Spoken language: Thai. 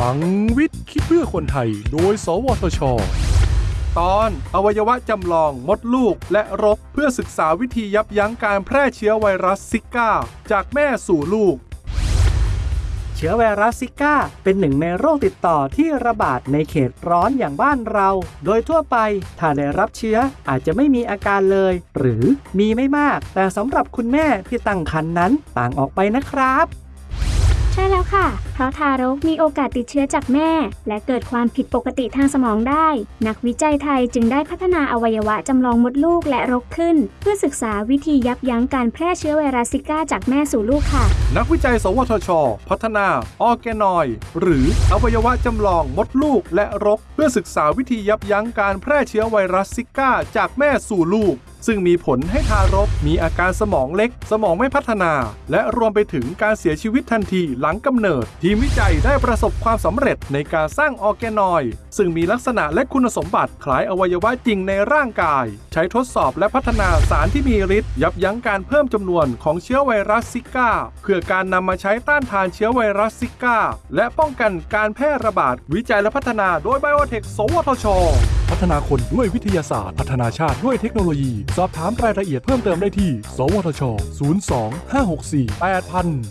ลังวิทย์คิดเพื่อคนไทย โดย สวทช ตอนอวัยวะจำลองมดลูกและรกเพื่อศึกษาวิธียับยั้งการแพร่เชื้อไวรัสซิก้า จากแม่สู่ลูก เชื้อไวรัสซิก้า เป็นหนึ่งในโรคติดต่อที่ระบาดในเขตร้อนอย่างบ้านเรา โดยทั่วไปถ้าได้รับเชื้ออาจจะไม่มีอาการเลย หรือมีไม่มาก แต่สำหรับคุณแม่ที่ตั้งครรภ์นั้นต่างออกไปนะครับ ใช่แล้วค่ะ เพราะทารกมีโอกาสติดเชื้อจากแม่ และเกิดความผิดปกติทางสมองได้ นักวิจัยไทยจึงได้พัฒนาอวัยวะจำลองมดลูกและรกขึ้น เพื่อศึกษาวิธียับยั้งการแพร่เชื้อไวรัสซิก้าจากแม่สู่ลูกค่ะ นักวิจัย สวทช พัฒนา organoid หรืออวัยวะจำลองมดลูกและรก เพื่อศึกษาวิธียับยั้งการแพร่เชื้อไวรัสซิก้าจากแม่สู่ลูกซึ่งมีผลให้ทารกมีอาการสมองเล็ก สมองไม่พัฒนา และรวมไปถึงการเสียชีวิตทันทีหลังกำเนิด ทีมวิจัยได้ประสบความสำเร็จในการสร้าง organoid ซึ่งมีลักษณะและคุณสมบัติคล้ายอวัยวะจริงในร่างกาย ใช้ทดสอบและพัฒนาสารที่มีฤทธิ์ยับยั้งการเพิ่มจำนวนของเชื้อไวรัสซิก้า เพื่อการนำมาใช้ต้านทานเชื้อไวรัสซิก้า และป้องกันการแพร่ระบาดวิจัยและพัฒนาโดยไบโอเทค สวทช พัฒนาคนด้วยวิทยาศาสตร์ พัฒนาชาติด้วยเทคโนโลยีสอบถามรายละเอียดเพิ่มเติมได้ที่ สวทช 02 564 8000